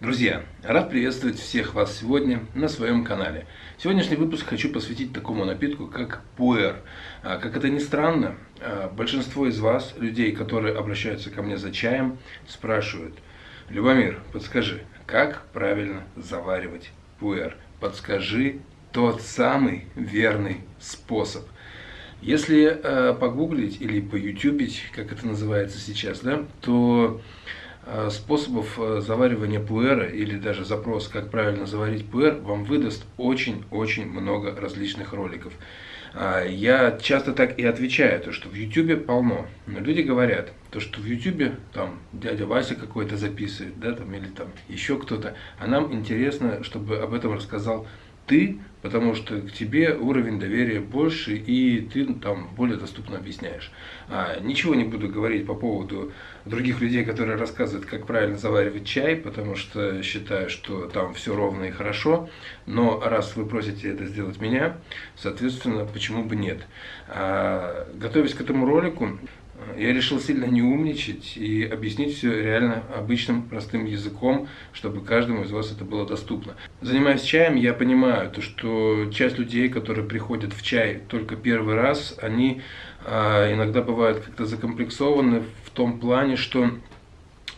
Друзья, рад приветствовать всех вас сегодня на своем канале. Сегодняшний выпуск хочу посвятить такому напитку, как пуэр. А, как это ни странно, а, большинство из вас, людей, которые обращаются ко мне за чаем, спрашивают, Любомир, подскажи, как правильно заваривать пуэр? Подскажи тот самый верный способ. Если э, погуглить или поютубить, как это называется сейчас, да, то способов э, заваривания пуэра или даже запрос, как правильно заварить пуэр, вам выдаст очень-очень много различных роликов. А, я часто так и отвечаю, то что в YouTube полно. Но люди говорят, то что в YouTube там дядя Вася какой-то записывает, да, там, или там еще кто-то. А нам интересно, чтобы об этом рассказал ты, потому что к тебе уровень доверия больше, и ты там более доступно объясняешь. А, ничего не буду говорить по поводу других людей, которые рассказывают, как правильно заваривать чай, потому что считаю, что там все ровно и хорошо. Но раз вы просите это сделать меня, соответственно, почему бы нет. А, готовясь к этому ролику, я решил сильно не умничать и объяснить все реально обычным простым языком, чтобы каждому из вас это было доступно. Занимаясь чаем, я понимаю, то, что часть людей, которые приходят в чай только первый раз, они а, иногда бывают как-то закомплексованы в том плане, что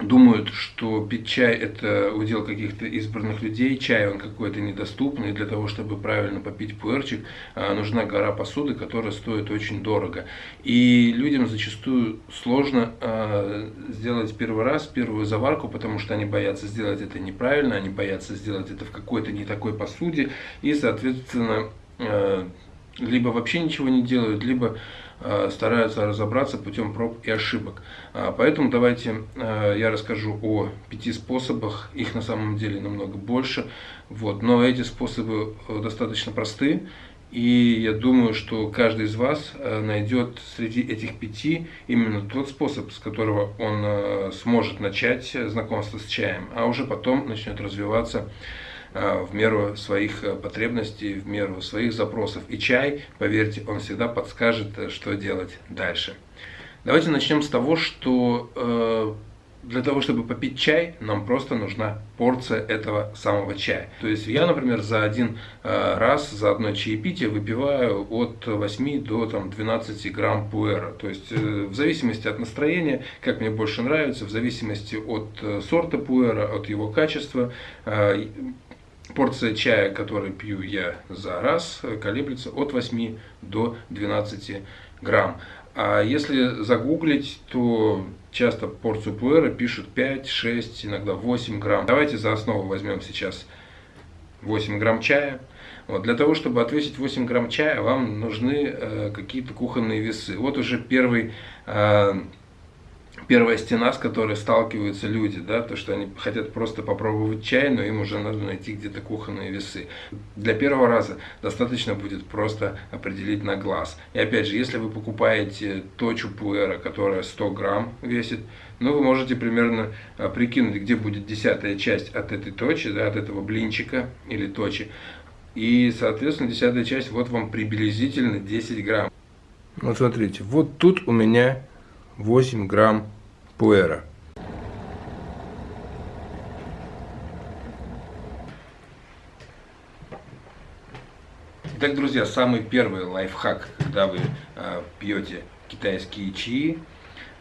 думают, что пить чай это удел каких-то избранных людей, чай он какой-то недоступный, для того, чтобы правильно попить пуэрчик, а, нужна гора посуды, которая стоит очень дорого. И людям зачастую сложно а, сделать первый раз, первую заварку, потому что они боятся сделать это неправильно, они боятся сделать это в какой-то не такой посуде, и, соответственно, а, либо вообще ничего не делают, либо стараются разобраться путем проб и ошибок. А, поэтому давайте э, я расскажу о пяти способах, их на самом деле намного больше, вот. но эти способы э, достаточно просты, и я думаю, что каждый из вас найдет среди этих пяти именно тот способ, с которого он сможет начать знакомство с чаем, а уже потом начнет развиваться Э, в меру своих э, потребностей, в меру своих запросов. И чай, поверьте, он всегда подскажет, э, что делать дальше. Давайте начнем с того, что для того, чтобы попить чай, нам просто нужна порция этого самого чая. То есть я, например, за один раз, за одно чаепитие выпиваю от 8 до там, 12 грамм пуэра. То есть в зависимости от настроения, как мне больше нравится, в зависимости от сорта пуэра, от его качества, Порция чая, который пью я за раз, колеблется от 8 до 12 грамм. А если загуглить, то часто порцию пуэра пишут 5, 6, иногда 8 грамм. Давайте за основу возьмем сейчас 8 грамм чая. Вот, для того, чтобы отвесить 8 грамм чая, вам нужны э, какие-то кухонные весы. Вот уже первый э, первая стена, с которой сталкиваются люди, да, то, что они хотят просто попробовать чай, но им уже надо найти где-то кухонные весы. Для первого раза достаточно будет просто определить на глаз. И опять же, если вы покупаете точу пуэра, которая 100 грамм весит, ну, вы можете примерно а, прикинуть, где будет десятая часть от этой точи, да, от этого блинчика или точи. И, соответственно, десятая часть, вот вам приблизительно 10 грамм. Вот смотрите, вот тут у меня 8 грамм пуэра. Итак, друзья, самый первый лайфхак, когда вы э, пьете китайские чаи,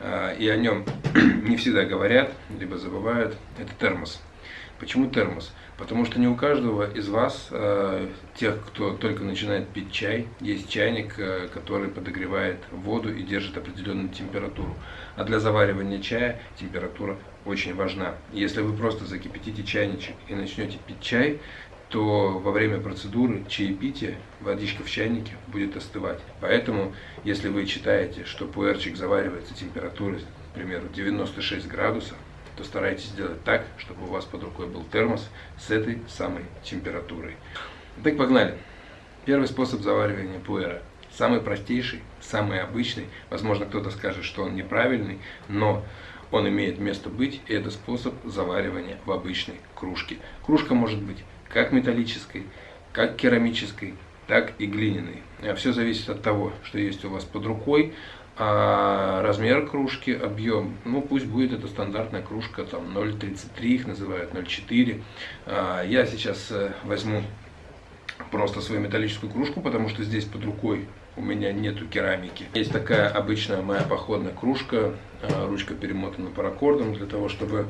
э, и о нем не всегда говорят, либо забывают, это термос. Почему термос? Потому что не у каждого из вас, э, тех, кто только начинает пить чай, есть чайник, э, который подогревает воду и держит определенную температуру. А для заваривания чая температура очень важна. Если вы просто закипятите чайничек и начнете пить чай, то во время процедуры чаепития водичка в чайнике будет остывать. Поэтому, если вы читаете, что пуэрчик заваривается температурой, к примеру, 96 градусов, то старайтесь сделать так, чтобы у вас под рукой был термос с этой самой температурой. Так, погнали. Первый способ заваривания пуэра. Самый простейший, самый обычный. Возможно, кто-то скажет, что он неправильный, но он имеет место быть, и это способ заваривания в обычной кружке. Кружка может быть как металлической, как керамической, так и глиняной. Все зависит от того, что есть у вас под рукой, А размер кружки, объем, ну пусть будет это стандартная кружка, там 0,33 их называют, 0,4. А, я сейчас э, возьму просто свою металлическую кружку, потому что здесь под рукой у меня нету керамики. Есть такая обычная моя походная кружка, а, ручка перемотана паракордом для того, чтобы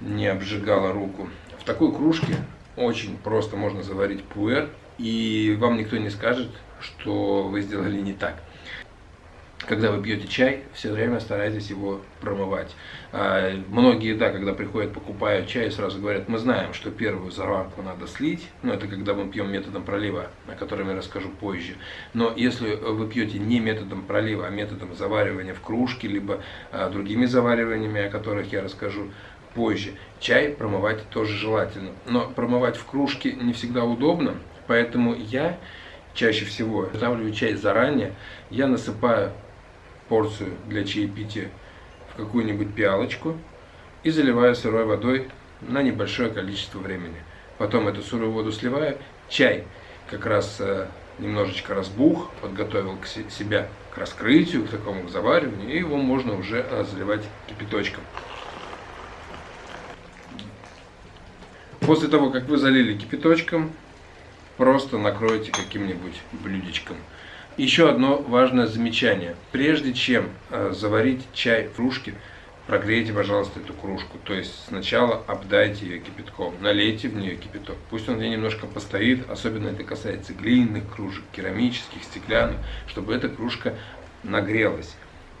не обжигала руку. В такой кружке очень просто можно заварить пуэр, и вам никто не скажет, что вы сделали не так когда вы пьете чай, все время старайтесь его промывать. А, многие, да, когда приходят, покупают чай, сразу говорят, мы знаем, что первую заварку надо слить, но это когда мы пьем методом пролива, о котором я расскажу позже. Но если вы пьете не методом пролива, а методом заваривания в кружке, либо а, другими завариваниями, о которых я расскажу позже, чай промывать тоже желательно. Но промывать в кружке не всегда удобно, поэтому я чаще всего заготавливаю чай заранее, я насыпаю порцию для чаепития в какую-нибудь пиалочку и заливаю сырой водой на небольшое количество времени. Потом эту сырую воду сливаю. Чай как раз э, немножечко разбух, подготовил к себя к раскрытию, к такому к завариванию, и его можно уже э, заливать кипяточком. После того, как вы залили кипяточком, просто накройте каким-нибудь блюдечком. Еще одно важное замечание. Прежде чем э, заварить чай в кружке, прогрейте, пожалуйста, эту кружку. То есть сначала обдайте ее кипятком, налейте в нее кипяток. Пусть он в ней немножко постоит, особенно это касается глиняных кружек, керамических, стеклянных, чтобы эта кружка нагрелась.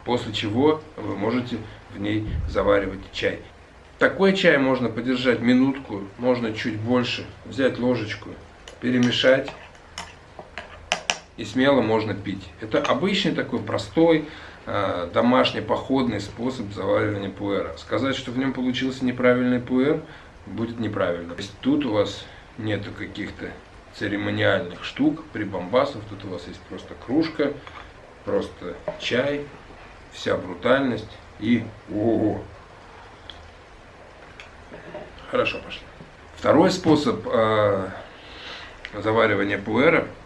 После чего вы можете в ней заваривать чай. Такой чай можно подержать минутку, можно чуть больше, взять ложечку, перемешать и смело можно пить. Это обычный такой простой э, домашний походный способ заваривания пуэра. Сказать, что в нем получился неправильный пуэр, будет неправильно. То есть тут у вас нету каких-то церемониальных штук, прибамбасов, тут у вас есть просто кружка, просто чай, вся брутальность и ого. Хорошо, пошли. Второй способ э, заваривания пуэра –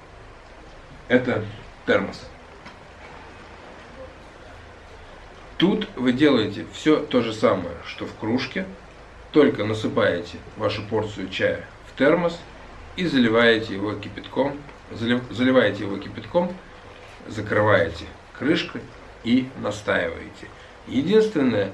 это термос. Тут вы делаете все то же самое, что в кружке, только насыпаете вашу порцию чая в термос и заливаете его кипятком, заливаете его кипятком, закрываете крышкой и настаиваете. Единственная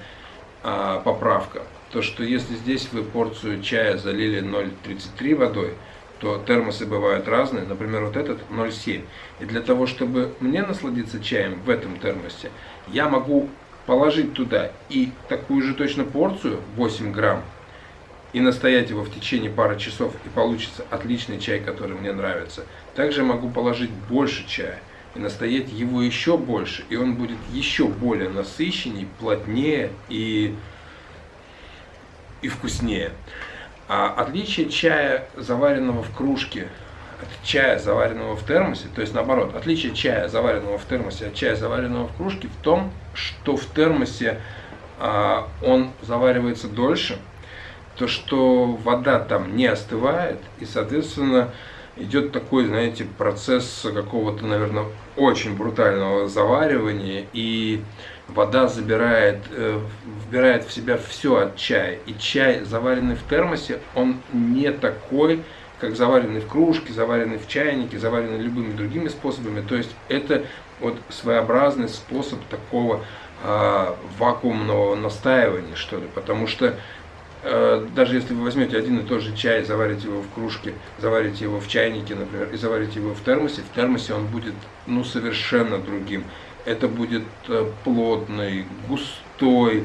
а, поправка, то что если здесь вы порцию чая залили 0,33 водой, то термосы бывают разные, например, вот этот 0,7. И для того, чтобы мне насладиться чаем в этом термосе, я могу положить туда и такую же точно порцию, 8 грамм, и настоять его в течение пары часов, и получится отличный чай, который мне нравится. Также могу положить больше чая и настоять его еще больше, и он будет еще более насыщенней, плотнее и, и вкуснее. А отличие чая, заваренного в кружке, от чая, заваренного в термосе, то есть наоборот, отличие чая, заваренного в термосе, от чая, заваренного в кружке, в том, что в термосе а, он заваривается дольше, то что вода там не остывает, и, соответственно, идет такой, знаете, процесс какого-то, наверное, очень брутального заваривания, и вода забирает, э, вбирает в себя все от чая. И чай, заваренный в термосе, он не такой, как заваренный в кружке, заваренный в чайнике, заваренный любыми другими способами. То есть это вот своеобразный способ такого э, вакуумного настаивания, что ли. Потому что э, даже если вы возьмете один и тот же чай, заварите его в кружке, заварите его в чайнике, например, и заварите его в термосе, в термосе он будет ну, совершенно другим это будет э, плотный, густой,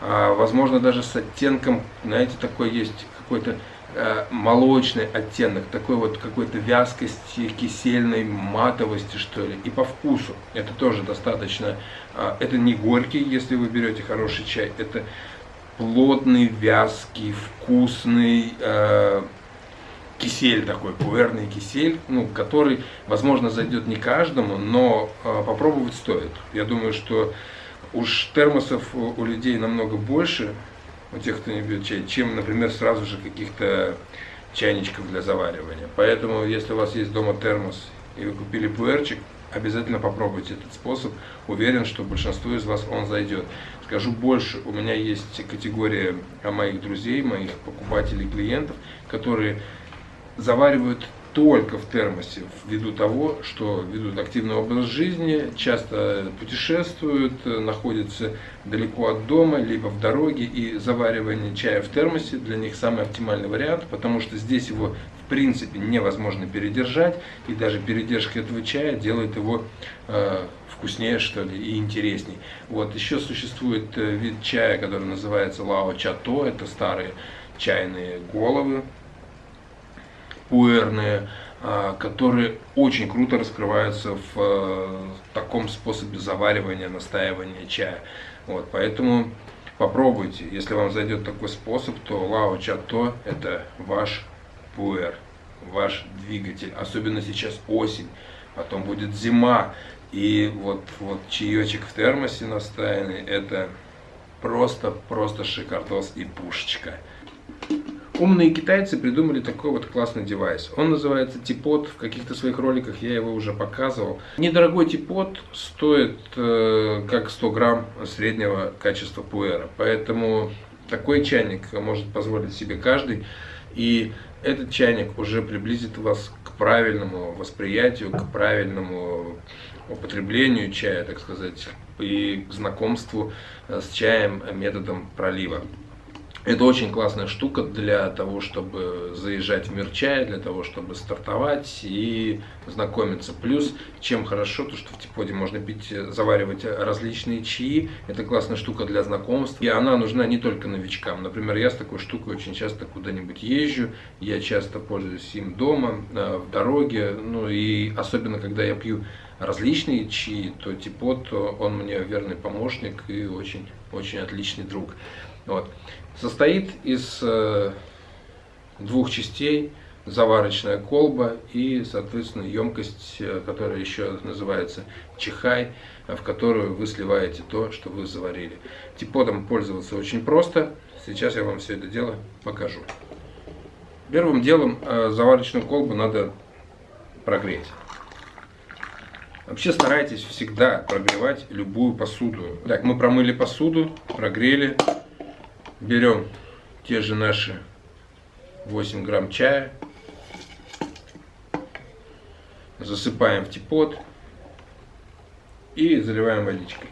а, возможно даже с оттенком, знаете, такой есть какой-то э, молочный оттенок, такой вот какой-то вязкости, кисельной матовости, что ли, и по вкусу. Это тоже достаточно, а, это не горький, если вы берете хороший чай, это плотный, вязкий, вкусный, э, кисель такой, пуэрный кисель, ну, который, возможно, зайдет не каждому, но э, попробовать стоит. Я думаю, что уж термосов у, у людей намного больше, у тех, кто не пьет чай, чем, например, сразу же каких-то чайничков для заваривания. Поэтому, если у вас есть дома термос и вы купили пуэрчик, обязательно попробуйте этот способ. Уверен, что большинству из вас он зайдет. Скажу больше, у меня есть категория моих друзей, моих покупателей, клиентов, которые заваривают только в термосе, ввиду того, что ведут активный образ жизни, часто путешествуют, находятся далеко от дома, либо в дороге, и заваривание чая в термосе для них самый оптимальный вариант, потому что здесь его в принципе невозможно передержать, и даже передержка этого чая делает его э, вкуснее, что ли, и интересней. Вот, еще существует э, вид чая, который называется лао чато, это старые чайные головы, пуэрные, а, которые очень круто раскрываются в э, таком способе заваривания, настаивания чая. Вот, поэтому попробуйте. Если вам зайдет такой способ, то Лао Чато это ваш пуэр, ваш двигатель. Особенно сейчас осень, потом будет зима. И вот, вот чаечек в термосе настаянный, это просто-просто шикардос и пушечка. Умные китайцы придумали такой вот классный девайс. Он называется Типот. В каких-то своих роликах я его уже показывал. Недорогой Типот стоит э, как 100 грамм среднего качества пуэра. Поэтому такой чайник может позволить себе каждый. И этот чайник уже приблизит вас к правильному восприятию, к правильному употреблению чая, так сказать, и к знакомству с чаем методом пролива. Это очень классная штука для того, чтобы заезжать в мир чая, для того, чтобы стартовать и знакомиться. Плюс, чем хорошо, то что в Типоде можно пить, заваривать различные чаи. Это классная штука для знакомств. И она нужна не только новичкам. Например, я с такой штукой очень часто куда-нибудь езжу. Я часто пользуюсь им дома, э, в дороге. Ну и особенно, когда я пью различные чаи, то Типот, он мне верный помощник и очень, очень отличный друг. Вот. Состоит из э, двух частей. Заварочная колба и, соответственно, емкость, э, которая еще называется чихай, в которую вы сливаете то, что вы заварили. Типодом пользоваться очень просто. Сейчас я вам все это дело покажу. Первым делом э, заварочную колбу надо прогреть. Вообще старайтесь всегда прогревать любую посуду. Так, мы промыли посуду, прогрели берем те же наши 8 грамм чая, засыпаем в типот и заливаем водичкой.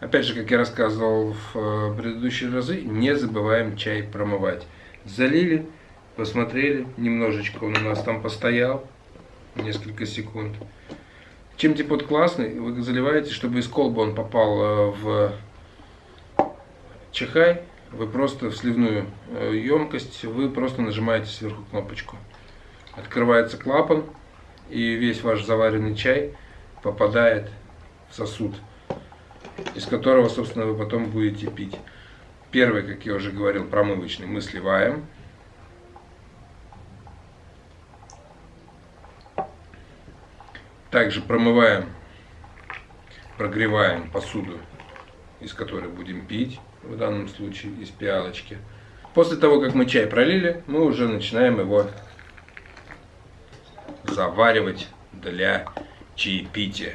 Опять же, как я рассказывал в э, предыдущие разы, не забываем чай промывать. Залили, посмотрели, немножечко он у нас там постоял, несколько секунд. Чем типот классный, вы заливаете, чтобы из колбы он попал э, в чехай, вы просто в сливную э, емкость, вы просто нажимаете сверху кнопочку. Открывается клапан, и весь ваш заваренный чай попадает в сосуд, из которого, собственно, вы потом будете пить. Первый, как я уже говорил, промывочный мы сливаем. Также промываем, прогреваем посуду, из которой будем пить, в данном случае из пиалочки. После того, как мы чай пролили, мы уже начинаем его заваривать для чаепития.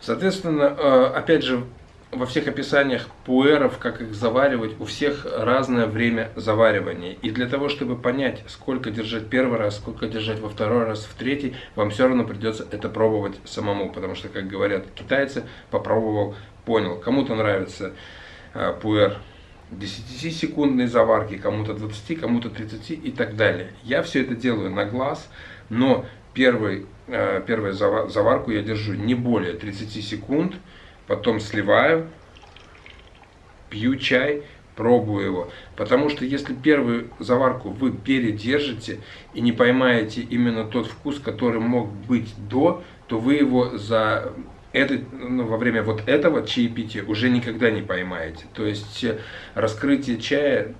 Соответственно, э, опять же, во всех описаниях пуэров, как их заваривать, у всех разное время заваривания. И для того, чтобы понять, сколько держать первый раз, сколько держать во второй раз, в третий, вам все равно придется это пробовать самому. Потому что, как говорят китайцы, попробовал, понял. Кому-то нравится э, пуэр 10-секундной заварки, кому-то 20, кому-то 30 и так далее. Я все это делаю на глаз, но первый, э, первую заварку я держу не более 30 секунд, потом сливаю, пью чай, пробую его. Потому что если первую заварку вы передержите и не поймаете именно тот вкус, который мог быть до, то вы его за это, ну, во время вот этого чаепития уже никогда не поймаете. То есть э, раскрытие чая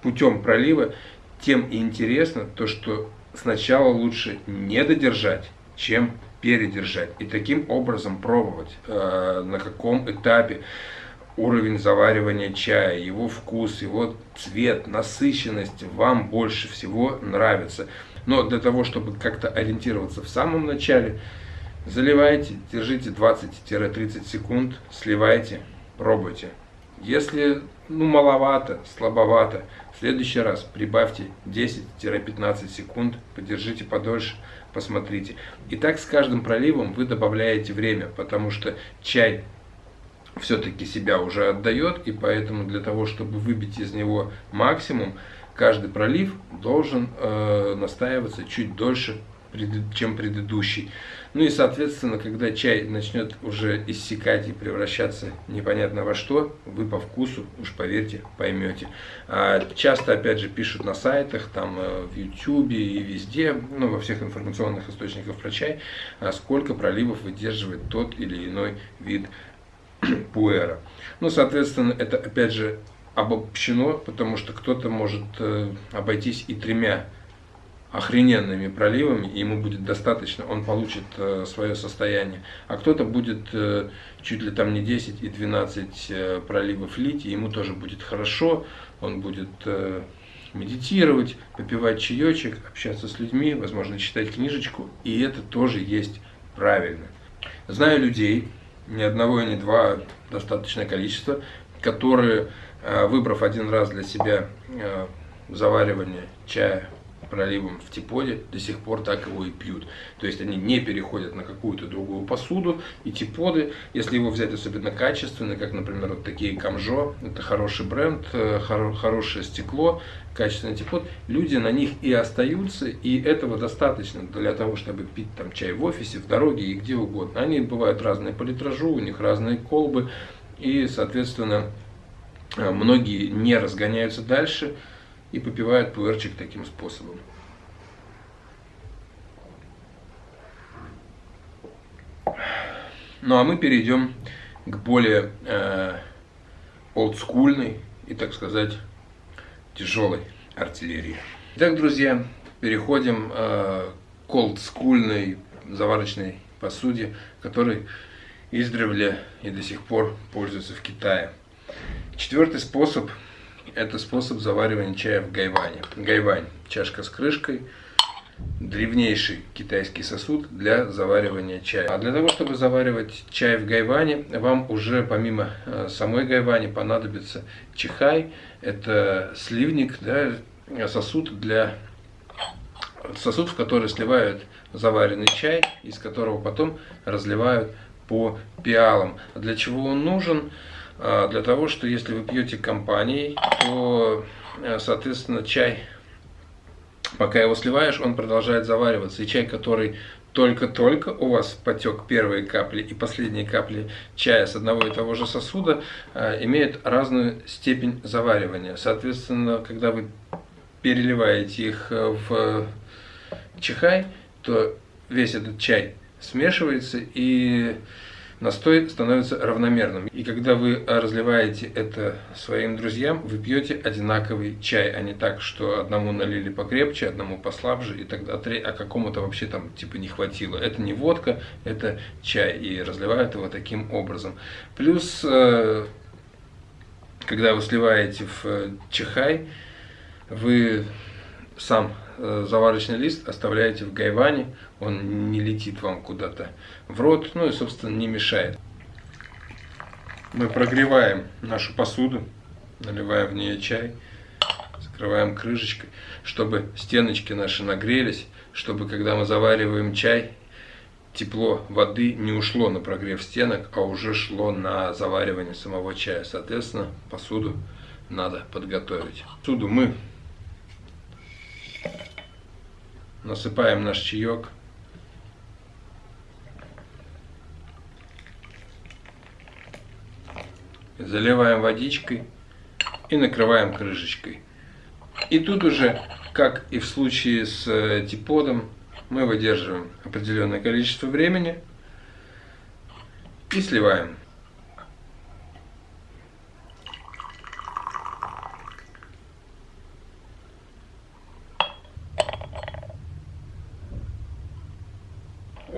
путем пролива тем и интересно, то что сначала лучше не додержать, чем передержать и таким образом пробовать, э, на каком этапе уровень заваривания чая, его вкус, его цвет, насыщенность вам больше всего нравится. Но для того, чтобы как-то ориентироваться в самом начале, заливайте, держите 20-30 секунд, сливайте, пробуйте. Если ну, маловато, слабовато, в следующий раз прибавьте 10-15 секунд, подержите подольше, посмотрите. И так с каждым проливом вы добавляете время, потому что чай все-таки себя уже отдает, и поэтому для того, чтобы выбить из него максимум, каждый пролив должен э, настаиваться чуть дольше, чем предыдущий. Ну и, соответственно, когда чай начнет уже иссякать и превращаться непонятно во что, вы по вкусу, уж поверьте, поймете. А часто, опять же, пишут на сайтах, там э, в YouTube и везде, ну, во всех информационных источниках про чай, а сколько проливов выдерживает тот или иной вид пуэра. Ну, соответственно, это, опять же, обобщено, потому что кто-то может э, обойтись и тремя охрененными проливами, и ему будет достаточно, он получит э, свое состояние. А кто-то будет э, чуть ли там не 10 и 12 э, проливов лить, и ему тоже будет хорошо, он будет медитировать, попивать чаечек, общаться с людьми, возможно, читать книжечку, и это тоже есть правильно. Знаю людей, ни одного и ни два, достаточное количество, которые, выбрав один раз для себя заваривание чая проливом в типоде, до сих пор так его и пьют. То есть они не переходят на какую-то другую посуду, и типоды, если его взять особенно качественный, как, например, вот такие Камжо, это хороший бренд, э, хорошее стекло, качественный типод, люди на них и остаются, и этого достаточно для того, чтобы пить там чай в офисе, в дороге и где угодно. Они бывают разные по литражу, у них разные колбы, и, соответственно, э, многие не разгоняются дальше, и попивают пуэрчик таким способом. Ну а мы перейдем к более э, олдскульной и, так сказать, тяжелой артиллерии. Итак, друзья, переходим э, к олдскульной заварочной посуде, которой издревле и до сих пор пользуются в Китае. Четвертый способ – это способ заваривания чая в гайване. Гайвань – чашка с крышкой, древнейший китайский сосуд для заваривания чая. А для того, чтобы заваривать чай в гайване, вам уже помимо э, самой гайвани понадобится чихай. Это сливник, да, сосуд для сосуд, в который сливают заваренный чай, из которого потом разливают по пиалам. Для чего он нужен? А, для того, что если вы пьете компанией, то, э, соответственно, чай, пока его сливаешь, он продолжает завариваться. И чай, который только-только у вас потек первые капли и последние капли чая с одного и того же сосуда, э, имеют разную степень заваривания. Соответственно, когда вы переливаете их э, в чихай, то весь этот чай смешивается и настой становится равномерным. И когда вы разливаете это своим друзьям, вы пьете одинаковый чай, а не так, что одному налили покрепче, одному послабже, и тогда а какому-то вообще там типа не хватило. Это не водка, это чай, и разливают его таким образом. Плюс, э, когда вы сливаете в э, чихай, вы сам заварочный лист оставляете в гайване, он не летит вам куда-то в рот, ну и, собственно, не мешает. Мы прогреваем нашу посуду, наливаем в нее чай, закрываем крышечкой, чтобы стеночки наши нагрелись, чтобы, когда мы завариваем чай, тепло воды не ушло на прогрев стенок, а уже шло на заваривание самого чая. Соответственно, посуду надо подготовить. Посуду мы насыпаем наш чаек. Заливаем водичкой и накрываем крышечкой. И тут уже, как и в случае с э, типодом, мы выдерживаем определенное количество времени и сливаем.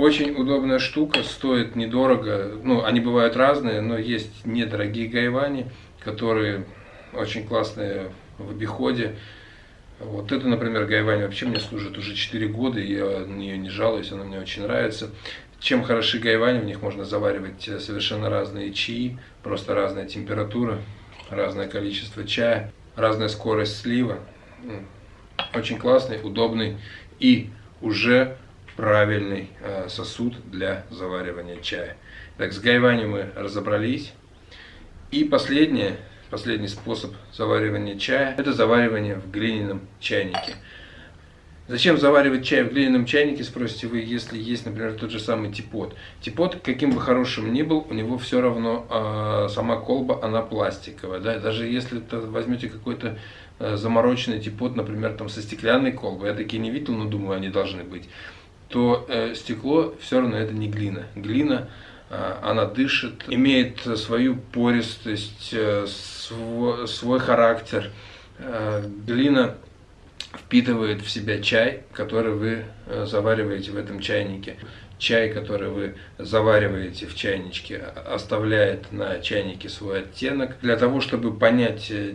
Очень удобная штука, стоит недорого. Ну, они бывают разные, но есть недорогие гайвани, которые очень классные в обиходе. Вот это, например, гайвань вообще мне служит уже 4 года, я на нее не жалуюсь, она мне очень нравится. Чем хороши гайвани, в них можно заваривать совершенно разные чаи, просто разная температура, разное количество чая, разная скорость слива. Очень классный, удобный и уже правильный э, сосуд для заваривания чая. Так, с гайвани мы разобрались. И последнее, последний способ заваривания чая, это заваривание в глиняном чайнике. Зачем заваривать чай в глиняном чайнике, спросите вы, если есть, например, тот же самый типот. Типот, каким бы хорошим ни был, у него все равно э, сама колба, она пластиковая. Да? Даже если возьмете какой-то э, замороченный типот, например, там со стеклянной колбой, я такие не видел, но думаю, они должны быть, то э, стекло все равно это не глина. Глина, э, она дышит, имеет свою пористость, э, свой, свой характер. Э, глина впитывает в себя чай, который вы э, завариваете в этом чайнике. Чай, который вы завариваете в чайничке, оставляет на чайнике свой оттенок. Для того, чтобы понять э,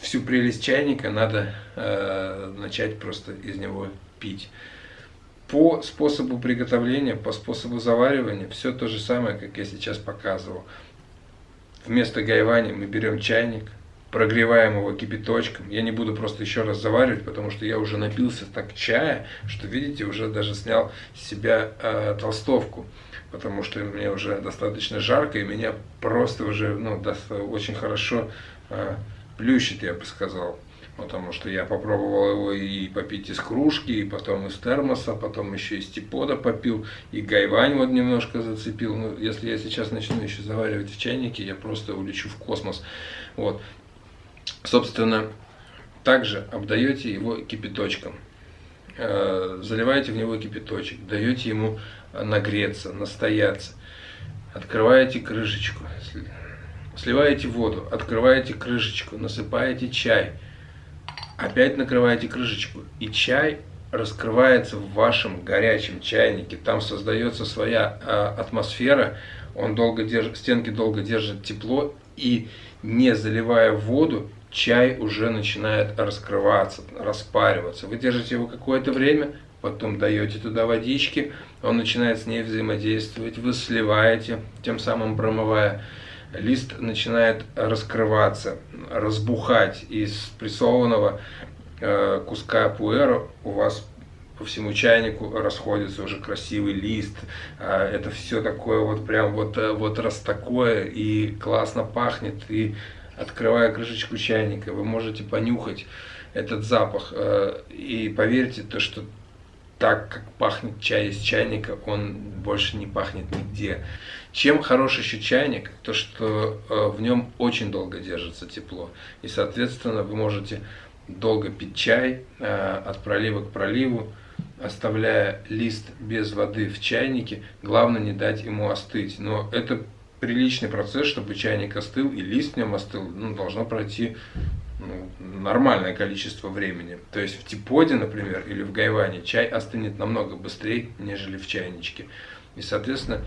всю прелесть чайника, надо э, начать просто из него пить. По способу приготовления, по способу заваривания, все то же самое, как я сейчас показывал. Вместо гайвани мы берем чайник, прогреваем его кипяточком. Я не буду просто еще раз заваривать, потому что я уже напился так чая, что, видите, уже даже снял с себя э, толстовку, потому что мне уже достаточно жарко, и меня просто уже ну, очень хорошо э, плющит, я бы сказал. Потому что я попробовал его и попить из кружки, и потом из термоса, потом еще из типода попил, и гайвань вот немножко зацепил. Ну, если я сейчас начну еще заваривать в чайнике, я просто улечу в космос. Вот. Собственно, также обдаете его кипяточком. Э, заливаете в него кипяточек, даете ему нагреться, настояться. Открываете крышечку, сливаете воду, открываете крышечку, насыпаете чай. Опять накрываете крышечку. И чай раскрывается в вашем горячем чайнике. Там создается своя э, атмосфера. Он долго держит, стенки долго держат тепло. И не заливая воду, чай уже начинает раскрываться, распариваться. Вы держите его какое-то время, потом даете туда водички, он начинает с ней взаимодействовать, вы сливаете, тем самым промывая. Лист начинает раскрываться, разбухать. Из прессованного э, куска пуэра у вас по всему чайнику расходится уже красивый лист. А, это все такое вот прям вот, э, вот раз такое и классно пахнет. И открывая крышечку чайника, вы можете понюхать этот запах. Э, и поверьте, то, что так, как пахнет чай из чайника, он больше не пахнет нигде. Чем хорош еще чайник? То, что э, в нем очень долго держится тепло. И, соответственно, вы можете долго пить чай э, от пролива к проливу, оставляя лист без воды в чайнике. Главное не дать ему остыть. Но это приличный процесс, чтобы чайник остыл и лист в нем остыл, ну, должно пройти ну, нормальное количество времени. То есть в типоде, например, или в гайване чай остынет намного быстрее, нежели в чайничке. И, соответственно,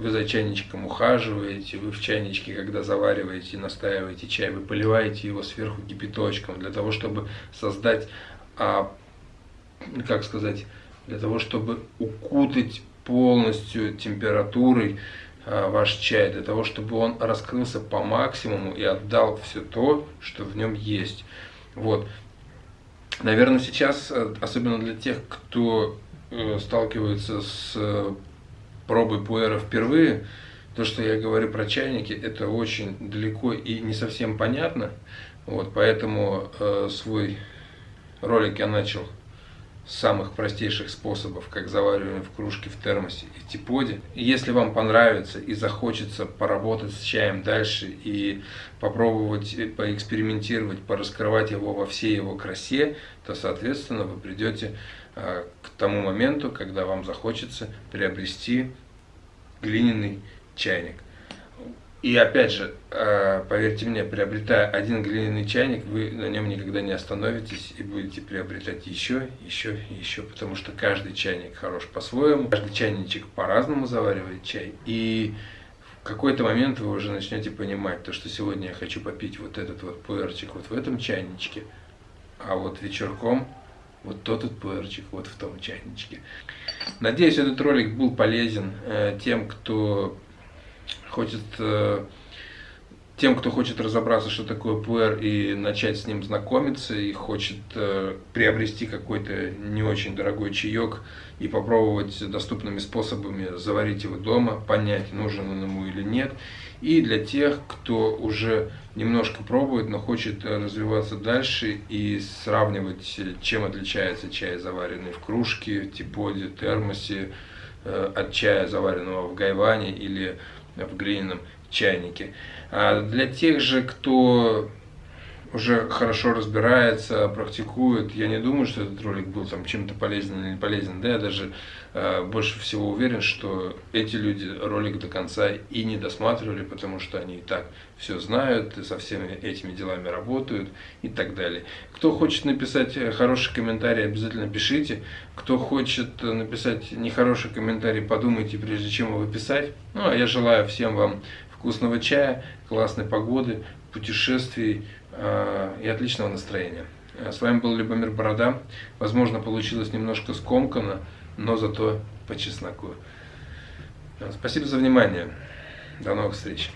вы за чайничком ухаживаете, вы в чайничке, когда завариваете настаиваете чай, вы поливаете его сверху кипяточком для того, чтобы создать, а, как сказать, для того, чтобы укутать полностью температурой Э, ваш чай, для того, чтобы он раскрылся по максимуму и отдал все то, что в нем есть. Вот. Наверное, сейчас, э, особенно для тех, кто э, сталкивается с пробой пуэра впервые, то, что я говорю про чайники, это очень далеко и не совсем понятно. Вот, поэтому э, свой ролик я начал самых простейших способов, как заваривание в кружке, в термосе и типоде. И если вам понравится и захочется поработать с чаем дальше и попробовать э, поэкспериментировать, пораскрывать его во всей его красе, то, соответственно, вы придете к тому моменту, когда вам захочется приобрести глиняный чайник. И опять же, э, поверьте мне, приобретая один глиняный чайник, вы на нем никогда не остановитесь и будете приобретать еще, еще еще, потому что каждый чайник хорош по-своему, каждый чайничек по-разному заваривает чай. И в какой-то момент вы уже начнете понимать, то, что сегодня я хочу попить вот этот вот пуэрчик вот в этом чайничке, а вот вечерком вот тот вот пуэрчик вот в том чайничке. Надеюсь, этот ролик был полезен э, тем, кто хочет э, тем, кто хочет разобраться, что такое пуэр, и начать с ним знакомиться, и хочет э, приобрести какой-то не очень дорогой чаек и попробовать доступными способами заварить его дома, понять, нужен он ему или нет. И для тех, кто уже немножко пробует, но хочет развиваться дальше и сравнивать, чем отличается чай, заваренный в кружке, типоде, термосе, э, от чая, заваренного в гайване или в глиняном чайнике. А для тех же, кто уже хорошо разбирается, практикует. Я не думаю, что этот ролик был там чем-то полезен или не полезен. Да, я даже э, больше всего уверен, что эти люди ролик до конца и не досматривали, потому что они и так все знают, и со всеми этими делами работают и так далее. Кто хочет написать хороший комментарий, обязательно пишите. Кто хочет написать нехороший комментарий, подумайте, прежде чем его писать. Ну, а я желаю всем вам вкусного чая, классной погоды, путешествий, Э, и отличного настроения. Э, с вами был Любомир Борода. Возможно, получилось немножко скомканно, но зато по чесноку. Э, спасибо за внимание. До новых встреч.